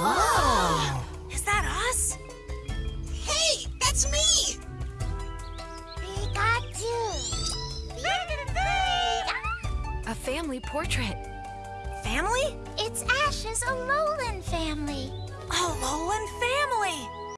Oh! Is that us? Hey, that's me! We got Pikachu! A family portrait. Family? It's Ash's alone.